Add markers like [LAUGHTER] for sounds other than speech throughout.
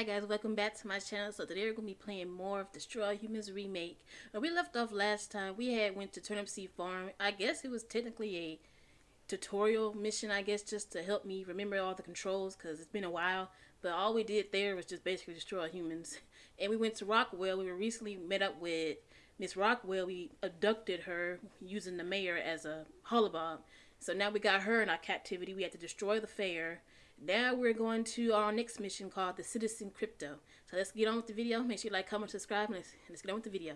Hi guys, welcome back to my channel. So today we're going to be playing more of Destroy Humans Remake. When we left off last time, we had went to Turnipseed Farm. I guess it was technically a tutorial mission, I guess, just to help me remember all the controls because it's been a while. But all we did there was just basically destroy humans. [LAUGHS] And we went to Rockwell. We were recently met up with Miss Rockwell. We abducted her using the mayor as a holobob. So now we got her in our captivity. We had to destroy the fair now we're going to our next mission called the Citizen Crypto. So let's get on with the video. Make sure you like, comment, subscribe, and let's, let's get on with the video.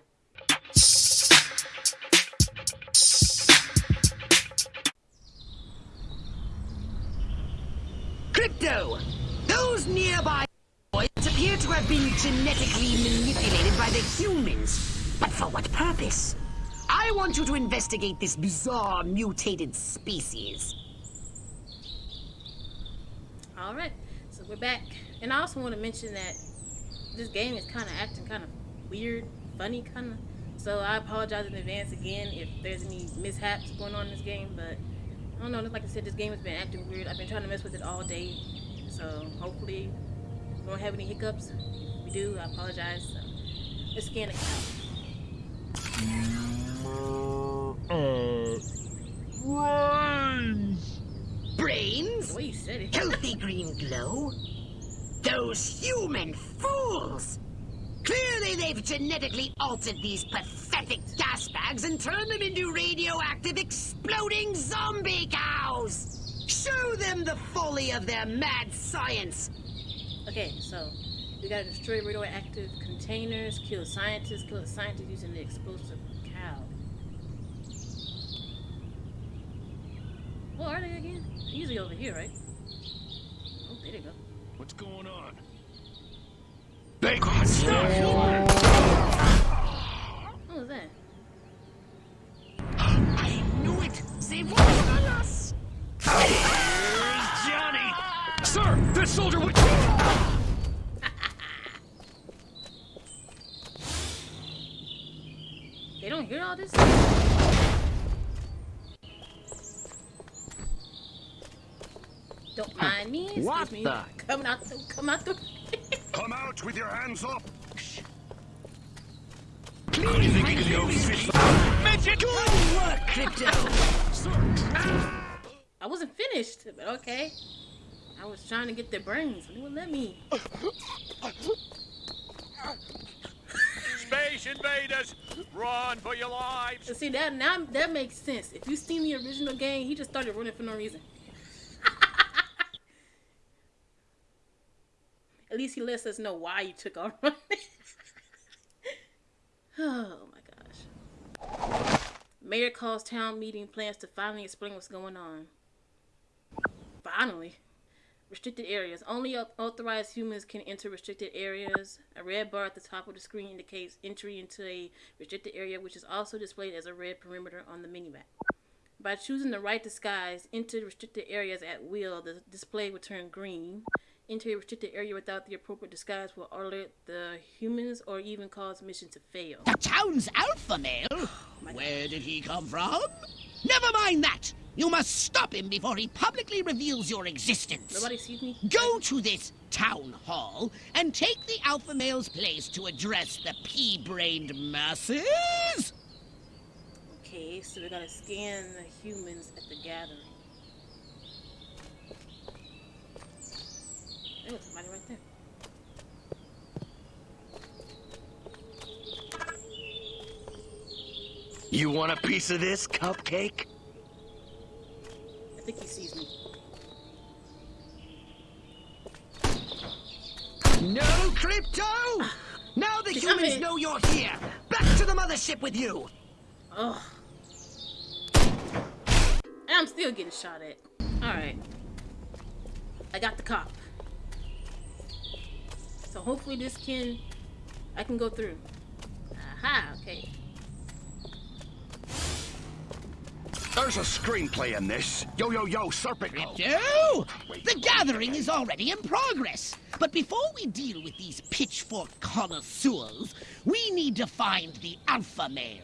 Crypto! Those nearby boys appear to have been genetically manipulated by the humans. But for what purpose? I want you to investigate this bizarre mutated species. Alright, so we're back. And I also want to mention that this game is kind of acting kind of weird, funny kind of. So I apologize in advance again if there's any mishaps going on in this game. But I don't know, like I said, this game has been acting weird. I've been trying to mess with it all day. So hopefully we don't have any hiccups. If we do, I apologize. So let's scan it Uh, brains! Brains? The you said it. Healthy green glow? Those human fools! Clearly they've genetically altered these pathetic gas bags and turned them into radioactive exploding zombie cows! Show them the folly of their mad science! Okay, so we gotta destroy radioactive containers, kill scientists, kill the scientists using the explosive What are they again? Usually over here, right? Oh, there they go. What's going on? Bacon stuff! What was that? I knew it! They were on us! Here's Johnny! Sir, this soldier would... [LAUGHS] They don't hear all this? Me. Excuse What me. the- Coming out the, come out the... Come out with your hands up! Please, Midget! Good work, Crypto! I wasn't finished, but okay. I was trying to get their brains. They wouldn't let me. Space invaders! Run for your lives! See that now that makes sense. If you seen the original game, he just started running for no reason. Least he lets us know why he took off [LAUGHS] running. oh my gosh. Mayor calls town meeting plans to finally explain what's going on. Finally. Restricted areas. Only authorized humans can enter restricted areas. A red bar at the top of the screen indicates entry into a restricted area, which is also displayed as a red perimeter on the minimap. By choosing the right disguise, enter restricted areas at will. The display will turn green. Enter a restricted area without the appropriate disguise will alert the humans or even cause mission to fail. The town's alpha male? [SIGHS] Where did he come from? Never mind that! You must stop him before he publicly reveals your existence. Nobody sees me? Go to this town hall and take the alpha male's place to address the pea-brained masses. Okay, so we gotta scan the humans at the gathering. There was somebody right there. You want a piece of this, cupcake? I think he sees me. No, Crypto! Now the humans know you're here! Back to the mothership with you! Ugh. And I'm still getting shot at. Alright. I got the cop. So hopefully this can... I can go through. Aha, okay. There's a screenplay in this. Yo, yo, yo, Serpico! No! The gathering is already in progress. But before we deal with these pitchfork connoisseurs, we need to find the alpha male.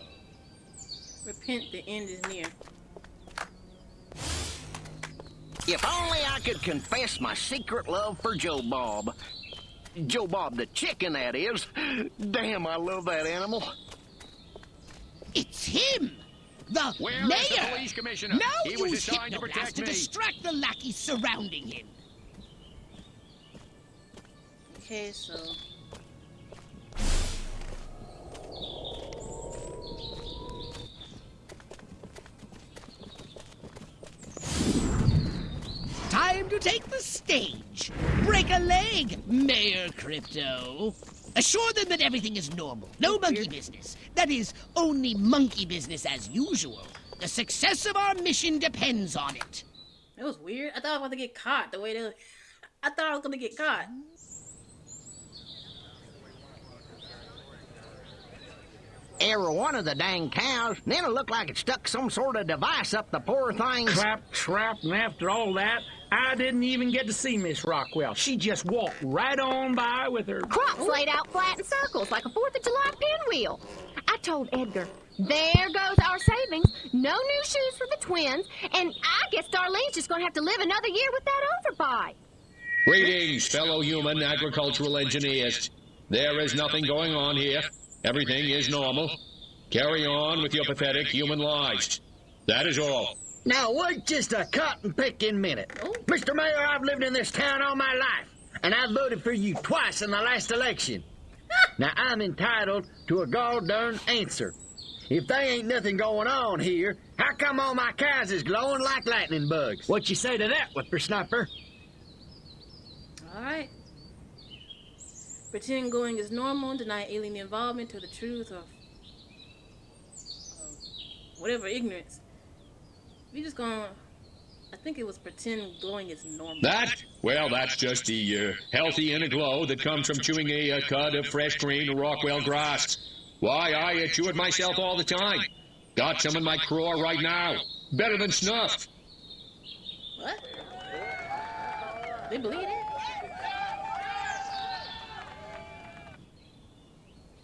Repent, the end is near. If only I could confess my secret love for Joe Bob. Joe Bob the chicken, that is. Damn, I love that animal. It's him! The Where mayor! is the police commissioner? Now He was use to protect to me. distract the lackeys surrounding him. Okay, so Time to take the stage. Break a leg, Mayor Crypto. Assure them that everything is normal. No monkey business. That is, only monkey business as usual. The success of our mission depends on it. it was weird. I thought I was about to get caught the way they. I thought I was gonna get caught. Every one of the dang cows, then it looked like it stuck some sort of device up the poor thing's. Clap, trap, and after all that, I didn't even get to see Miss Rockwell. She just walked right on by with her. Crops laid out flat in circles like a Fourth of July pinwheel. I told Edgar, there goes our savings. No new shoes for the twins, and I guess Darlene's just gonna have to live another year with that overbite. Greetings, fellow human agricultural engineers. There is nothing going on here. Everything is normal. Carry on with your pathetic human lives. That is all. Now, wait just a cotton picking minute. Oh. Mr. Mayor, I've lived in this town all my life, and I voted for you twice in the last election. [LAUGHS] now, I'm entitled to a gall darn answer. If they ain't nothing going on here, how come all my cows is glowing like lightning bugs? What you say to that, whippersnapper? All right. Pretend going is normal. Deny alien involvement to the truth of whatever ignorance. We just gonna. I think it was pretend going is normal. That? Well, that's just the uh, healthy inner glow that comes from chewing a uh, cud of fresh green Rockwell grass. Why, I uh, chew it myself all the time. Got some in my craw right now. Better than snuff. What? They believe it?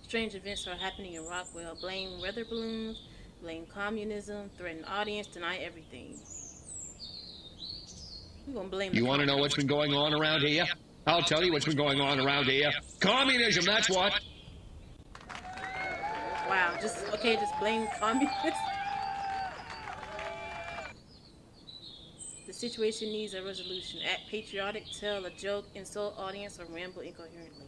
Strange events are happening in Rockwell. Blame weather balloons, blame communism, threaten audience, deny everything. We're gonna blame You want to know what's been going on around here? I'll tell you what's been going on around here. Communism, that's what. Wow, just okay, just blame [LAUGHS] communists. The situation needs a resolution. Act patriotic, tell a joke, insult audience, or ramble incoherently.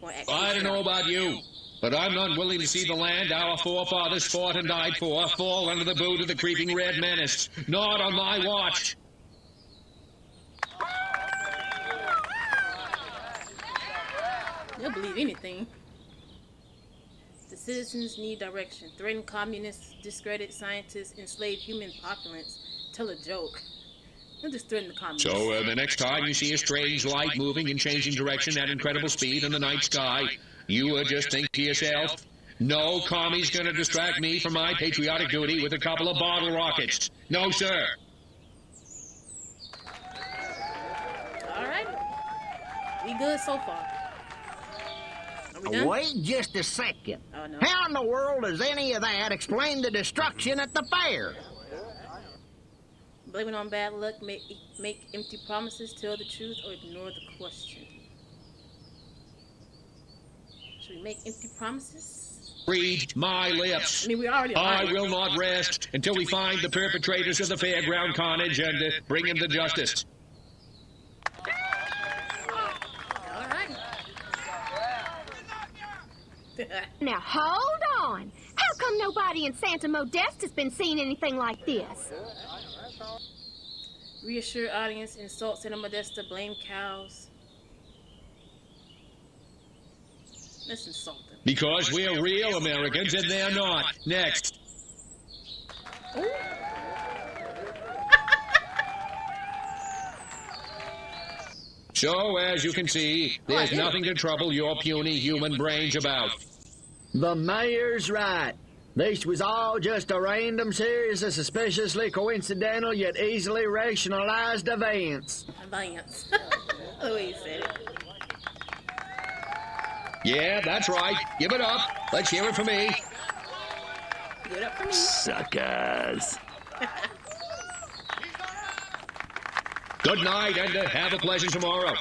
Or act I don't know about you, but I'm not willing to see the land our forefathers fought and died for fall under the boot of the creeping red menace. Not on my watch. They'll believe anything. The citizens need direction. Threaten communists, discredit scientists, enslave human populace. Tell a joke. They'll just threaten the communists. So uh, the next time you see a strange light moving and changing direction at incredible speed in the night sky, you uh, just think to yourself, no commie's gonna distract me from my patriotic duty with a couple of bottle rockets. No, sir. All right. We good so far. Are we done? Wait just a second. Oh, no. How in the world does any of that explain the destruction at the fair? Blame it on bad luck, make, make empty promises, tell the truth, or ignore the question. Should we make empty promises? Read my lips. I mean, we already I lied. will not rest until we find the perpetrators of the fairground carnage and uh, bring them to justice. [LAUGHS] Now hold on. How come nobody in Santa Modesta has been seeing anything like this? Reassure audience, insult Santa Modesta, blame cows. Let's insult them. Because we're real Americans and they're not. Next. [LAUGHS] So, as you can see, there's nothing to trouble your puny human brains about. The mayor's right. This was all just a random series of suspiciously coincidental yet easily rationalized events. Events. the way said it. Yeah, that's right. Give it up. Let's hear it for me. Give it up for me. Suckers. [LAUGHS] Good night, and uh, have a pleasant tomorrow.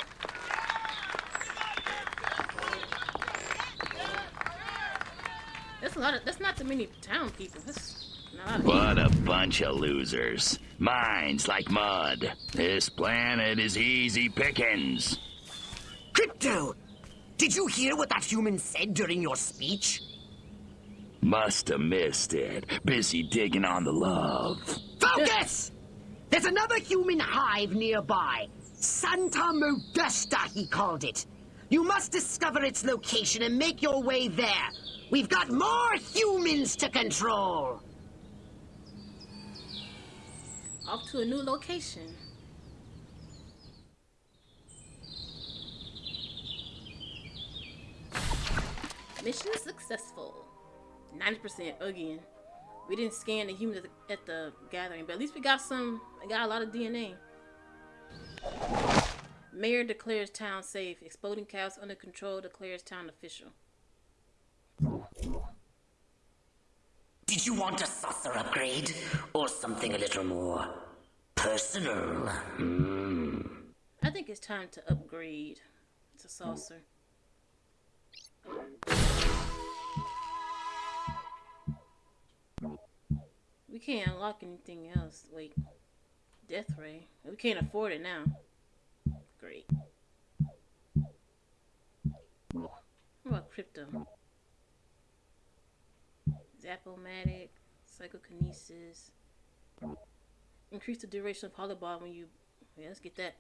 That's a lot of. That's not too many town people. That's not. What a bunch of losers. Minds like mud. This planet is easy pickings. Crypto, did you hear what that human said during your speech? Must have missed it. Busy digging on the love. Focus! There's another human hive nearby. Santa Modesta, he called it. You must discover its location and make your way there. We've got more humans to control. Off to a new location. Mission successful. 90% again. We didn't scan the humans at the, at the gathering, but at least we got some, we got a lot of DNA. Mayor declares town safe. Exploding cows under control declares town official. Did you want a saucer upgrade? Or something a little more personal? Hmm. I think it's time to upgrade to saucer. We can't unlock anything else. Wait. Death Ray. We can't afford it now. Great. What about Crypto? Zapomatic, Psychokinesis. Increase the duration of Holobob when you... Yeah, let's get that.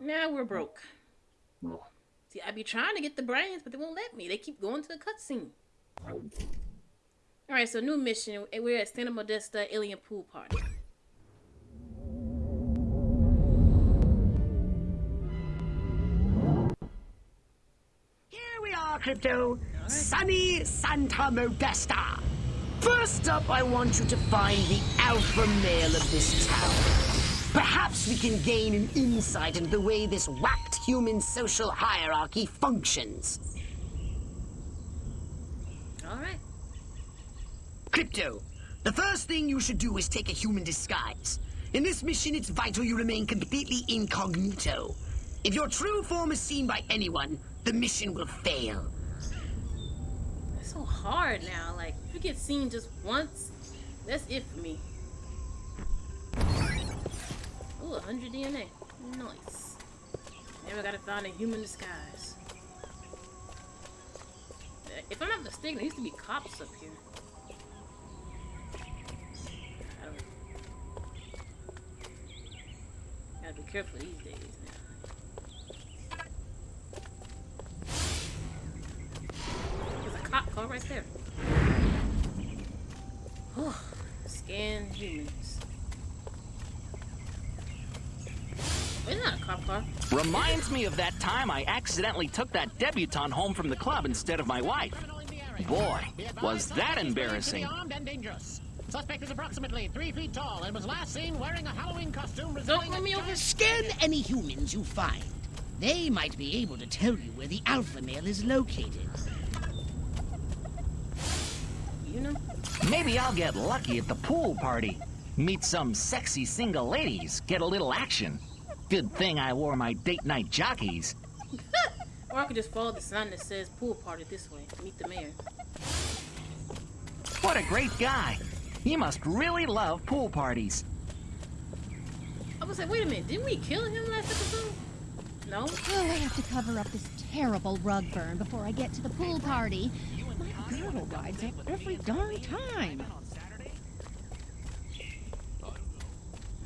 Now we're broke. See, I be trying to get the brains, but they won't let me. They keep going to the cutscene. Alright, so new mission. We're at Santa Modesta Alien Pool Party. Here we are, Crypto. Sunny Santa Modesta. First up, I want you to find the alpha male of this town. Perhaps we can gain an insight into the way this whacked human social hierarchy functions. Alright. Crypto, the first thing you should do is take a human disguise. In this mission, it's vital you remain completely incognito. If your true form is seen by anyone, the mission will fail. It's so hard now. Like, if you get seen just once, that's it for me. Ooh, 100 DNA. Nice. Never gotta find a human disguise. Uh, If I'm not mistaken, there used to be cops up here. I don't Gotta be careful these days now. There's a cop car right there. Scan humans. It's not a cop car. Reminds me of that time I accidentally took that debutante home from the club instead of my wife. Boy, was that embarrassing. Armed and dangerous. Suspect is approximately three feet tall and was last seen wearing a Halloween costume Don't let me over. Scan any humans you find. They might be able to tell you where the alpha male is located. You know? Maybe I'll get lucky at the pool party. Meet some sexy single ladies, get a little action. Good thing I wore my date night jockeys. [LAUGHS] Or I could just follow the sign that says pool party this way. Meet the mayor. What a great guy. He must really love pool parties. I was like, wait a minute, didn't we kill him last episode? No? Oh, I have to cover up this terrible rug burn before I get to the pool party. My girdle rides up every darn time.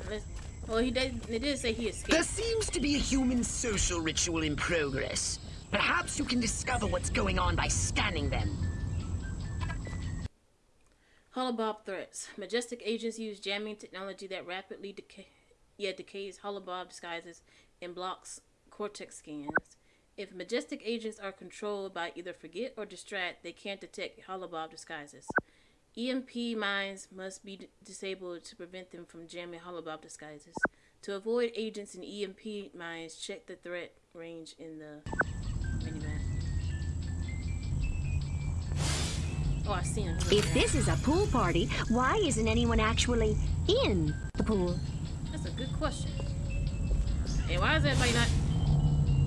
Let's- Well, he did. They did say he escaped. There seems to be a human social ritual in progress. Perhaps you can discover what's going on by scanning them. Holobob threats. Majestic agents use jamming technology that rapidly decay, yeah, decays Holobob disguises and blocks cortex scans. If Majestic agents are controlled by either forget or distract, they can't detect Holobob disguises. EMP mines must be d- disabled to prevent them from jamming Holobob disguises. To avoid agents in EMP mines, check the threat range in the minimap. Oh, I see him. If this is a pool party, why isn't anyone actually in the pool? That's a good question. Hey, why is everybody not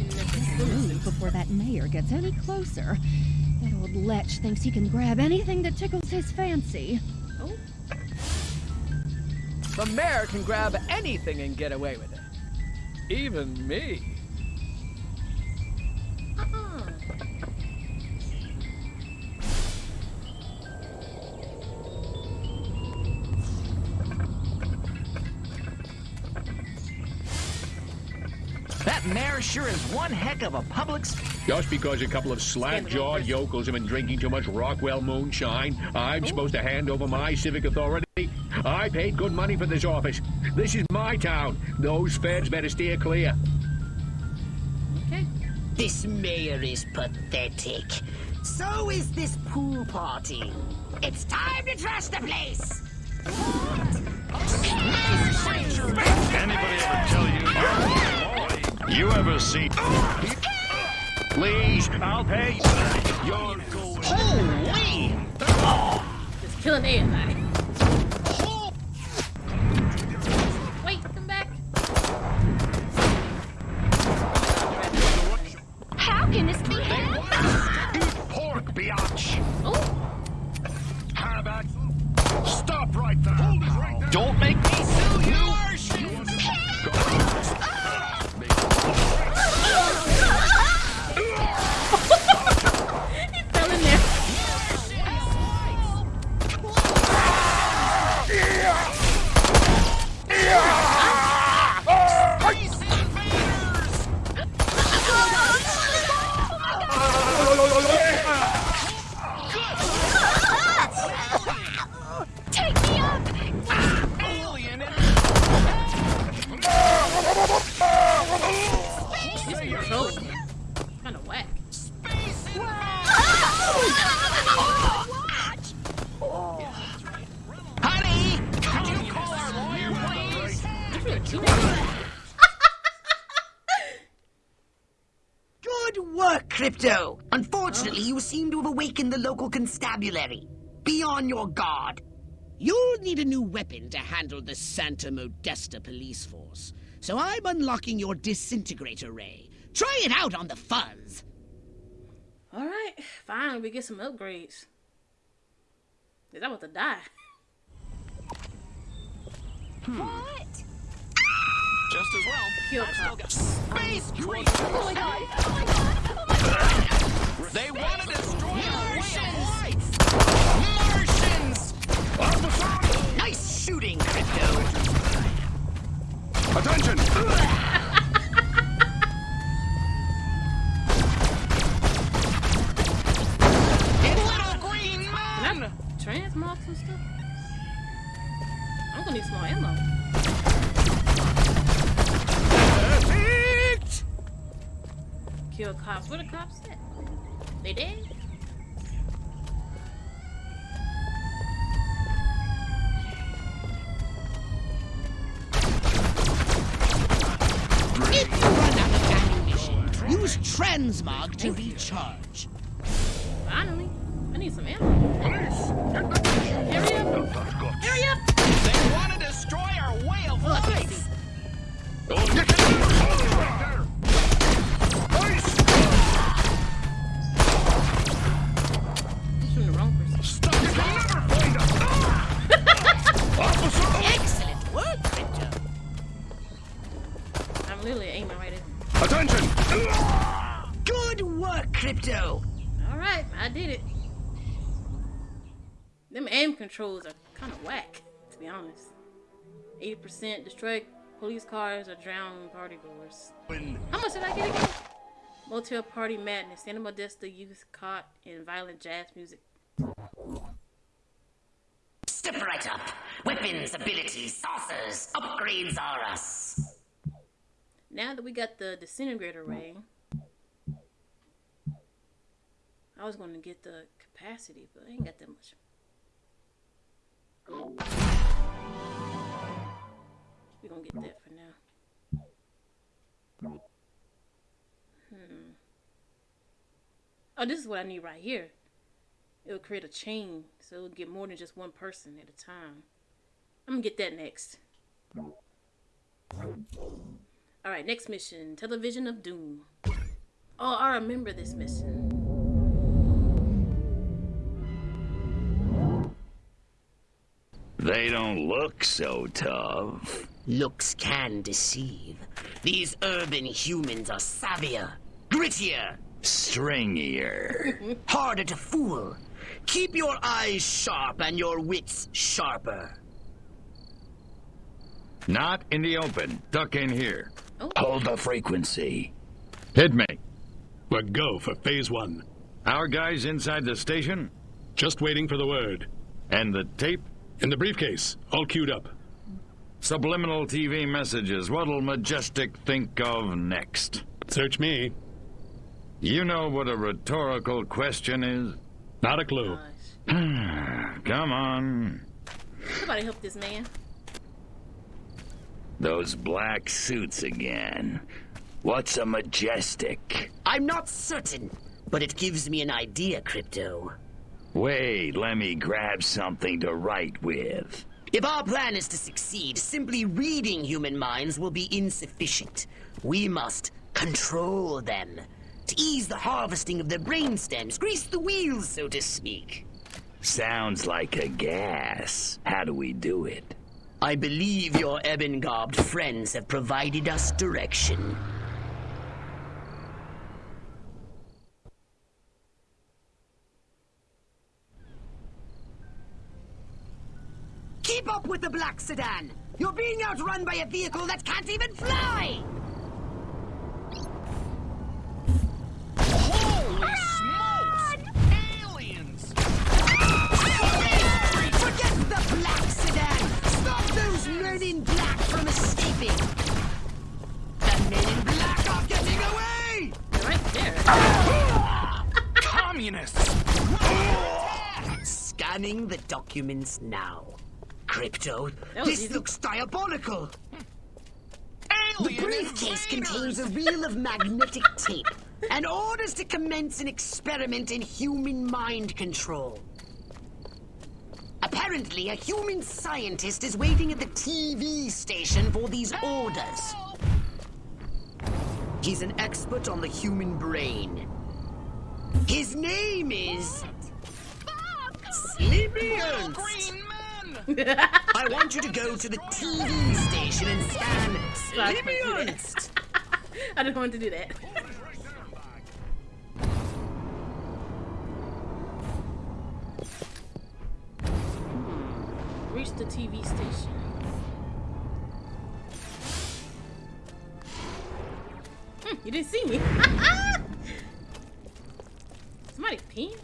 in the Ooh, before that mayor gets any closer. That old lech thinks he can grab anything that tickles his fancy. Oh. The mayor can grab anything and get away with it. Even me. Uh-uh. That mayor sure is one heck of a public. Just because a couple of slack-jawed yokels have been drinking too much Rockwell moonshine, I'm supposed to hand over my civic authority? I paid good money for this office. This is my town. Those feds better steer clear. Okay. This mayor is pathetic. So is this pool party. It's time to trash the place. Anybody ever tell you? You ever see? Please, I'll pay. You're going. Holy! Just killing everybody. Local constabulary. Be on your guard. You'll need a new weapon to handle the Santa Modesta police force. So I'm unlocking your disintegrator ray. Try it out on the fuzz. All right, fine. We get some upgrades. Is that about to die? Hmm. What? Just as well. Kill cop. Space creep! Oh my god! Oh my god! Oh my god! They want to destroy our way of life! Martians! Nice shooting, Crypto. Attention! [LAUGHS] Little green Can man! I transmog some stuff? I'm gonna need some more ammo. Perfect! Kill cops. Where the cops at? They dead? If you run out of ammunition, use Transmog to recharge. Finally. I need some ammo. Hurry up. Hurry up. They want to destroy our way of Oh, life! Controls are kind of whack, to be honest. 80% destroy police cars or drown party goers. How much did I get again? Motel Party Madness, Santa Modesta youth caught in violent jazz music. Step right up. Weapons, abilities, saucers, upgrades are us. Now that we got the disintegrator ray, I was going to get the capacity, but I ain't got that much. We're to get that for now. Hmm. Oh, this is what I need right here. It will create a chain, so it'll get more than just one person at a time. I'm gonna get that next. Alright, next mission. Television of Doom. Oh, I remember this mission. They don't look so tough. Looks can deceive. These urban humans are savvier, grittier, Stringier. [LAUGHS] harder to fool. Keep your eyes sharp and your wits sharper. Not in the open. Duck in here. Oh. Hold the frequency. Hit me. We're go for phase one. Our guys inside the station? Just waiting for the word. And the tape? In the briefcase, all queued up. Subliminal TV messages. What'll Majestic think of next? Search me. You know what a rhetorical question is? Not a clue. [SIGHS] Come on. Somebody help this man. Those black suits again. What's a majestic? I'm not certain, but it gives me an idea, Crypto. Wait, let me grab something to write with. If our plan is to succeed, simply reading human minds will be insufficient. We must control them. To ease the harvesting of their brainstems, grease the wheels, so to speak. Sounds like a gas. How do we do it? I believe your ebon-garbed friends have provided us direction. Keep up with the black sedan! You're being outrun by a vehicle that can't even fly! Holy smokes! Aliens! Forget the black sedan! Stop those men in black from escaping! The men in black are getting away! Right there. [LAUGHS] Communists! Scanning the documents now. Crypto, this easy. looks diabolical. The briefcase contains a reel of magnetic tape and orders to commence an experiment in human mind control. Apparently, a human scientist is waiting at the TV station for these orders. He's an expert on the human brain. His name is... [LAUGHS] I want you to go to the TV station and scan Sleepy Ernst. I don't want to do that. Hmm. Reach the TV station. Hmm, you didn't see me. [LAUGHS] Somebody peeing?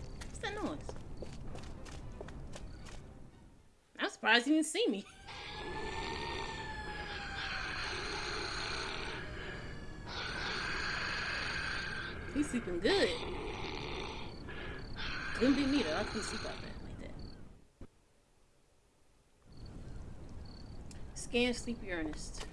Surprised you didn't see me. He's sleeping good. Couldn't be me though. I couldn't sleep like that. Like that. Scan Sleepy Ernest.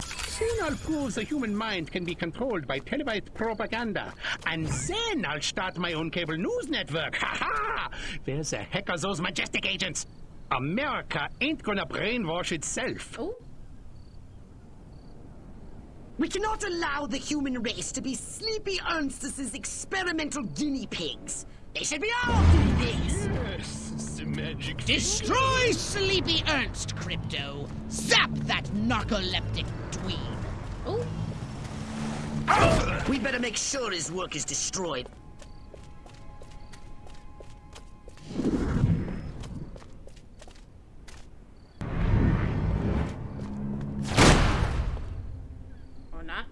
Soon I'll the human mind can be controlled by televised propaganda. And then I'll start my own cable news network. Ha ha! Where the heck are those majestic agents? America ain't gonna brainwash itself. Oh. We cannot allow the human race to be Sleepy Ernst's experimental guinea pigs. They should be our guinea pigs. The magic. Destroy Sleepy Ernst, Crypto. Zap that narcoleptic dweeb. Oh. We better make sure his work is destroyed. Or not.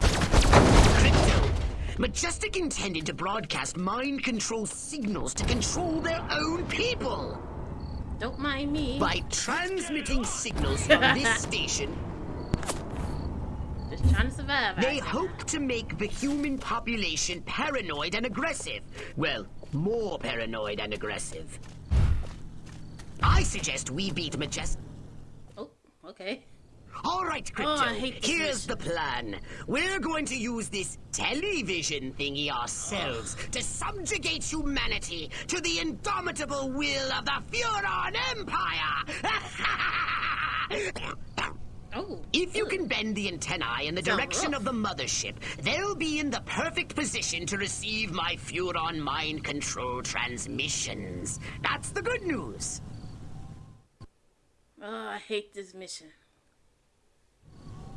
Crypto. Majestic intended to broadcast mind control signals to control their own people. Don't mind me. By transmitting signals from this [LAUGHS] station, Just trying to survive. they hope to make the human population paranoid and aggressive. Well, more paranoid and aggressive. I suggest we beat Majestic. Oh, okay. All right, oh, Crypto. Oh, hate this Here's the plan. We're going to use this television thingy ourselves [SIGHS] to subjugate humanity to the indomitable will of the Furon Empire. [LAUGHS] Oh. If you can bend the antennae in the direction rough. of the mothership, they'll be in the perfect position to receive my Furon mind control transmissions. That's the good news. Oh, I hate this mission.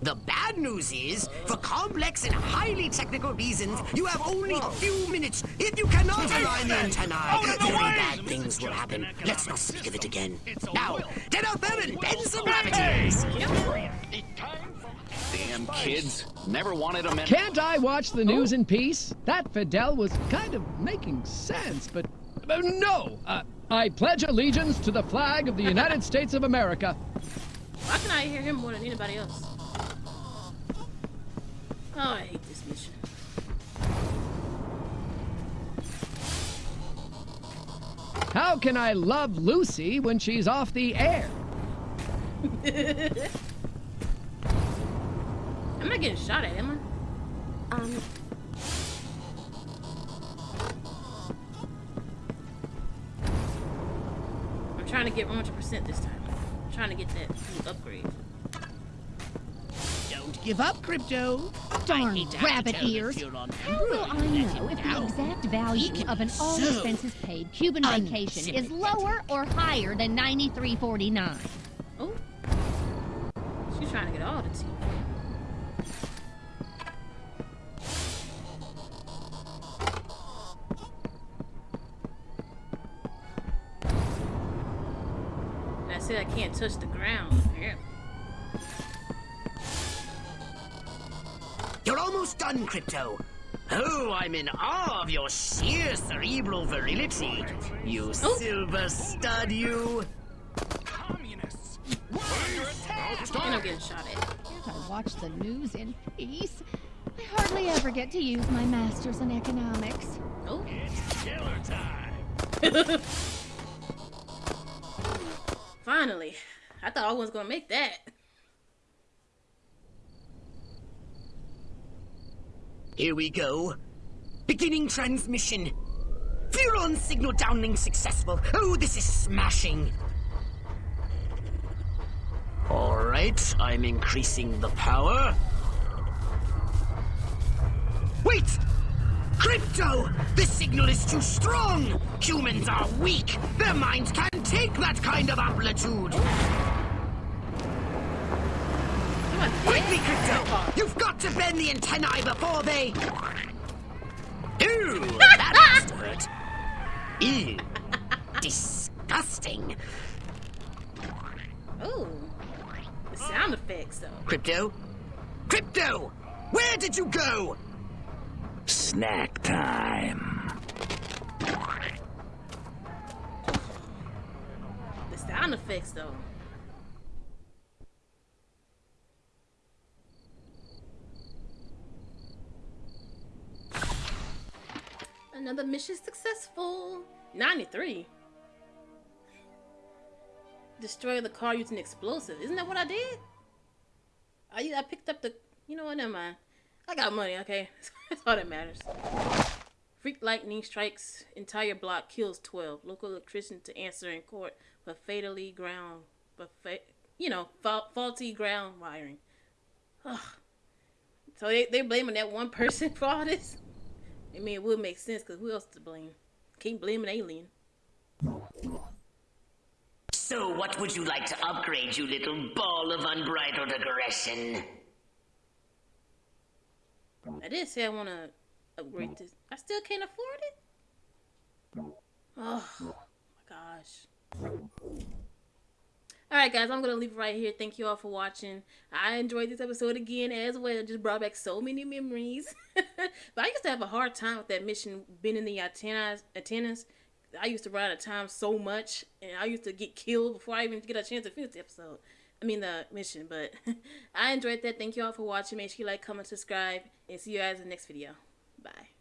The bad news is, for complex and highly technical reasons, you have only a few minutes. If you cannot align the antennae, very bad things will happen. Let's not speak of it again. Now, get out there and bend some gravities. Damn kids. Never wanted a men. Can't I watch the news in peace? That Fidel was kind of making sense, but. uh, no! Uh, I pledge allegiance to the flag of the United States of America. Why can I hear him more than anybody else? Oh, I hate this mission. How can I love Lucy when she's off the air? [LAUGHS] I'm not getting shot at, am I? Um, I'm trying to get 100% this time. I'm trying to get that new upgrade. Don't give up, Crypto. Darn hate to have to rabbit ears. How will I know if the exact value of an all-expenses-paid Cuban vacation is lower or higher than 93.49? Almost Crypto. Oh, I'm in awe of your sheer cerebral virility. You oh. silver stud, you. And I'm getting shot at. Can't I watch the news in peace? I hardly ever get to use my master's in economics. Oh. It's killer time! [LAUGHS] Finally. I thought I was gonna make that. Here we go. Beginning transmission. Furon signal downlink successful. Oh, this is smashing. All right, I'm increasing the power. Wait! Crypto! The signal is too strong! Humans are weak! Their minds can't take that kind of amplitude! Quickly, Crypto! You've got to bend the antennae before they... Ooh, [LAUGHS] that must hurt. Ew. Disgusting. Ooh. The sound effects, though. Crypto? Crypto! Where did you go? Snack time. The sound effects, though. Another mission successful. 93. Destroy the car using explosive. Isn't that what I did? I, I picked up the... You know what? Never mind. I got money, okay? [LAUGHS] That's all that matters. Freak lightning strikes entire block, kills 12. Local electrician to answer in court for fatally ground... But fa- you know, fa- faulty ground wiring. Ugh. So they, they blaming that one person [LAUGHS] for all this? I mean, it would make sense because who else to blame? Can't blame an alien. So, what would you like to upgrade, you little ball of unbridled aggression? I did say I want to upgrade this. I still can't afford it? Oh, my gosh. Alright, guys, I'm to leave it right here. Thank you all for watching. I enjoyed this episode again as well. It just brought back so many memories. [LAUGHS] but I used to have a hard time with that mission, bending the antennas. antennas. I used to run out of time so much, and I used to get killed before I even get a chance to finish the episode. I mean, the mission, but [LAUGHS] I enjoyed that. Thank you all for watching. Make sure you like, comment, subscribe, and see you guys in the next video. Bye.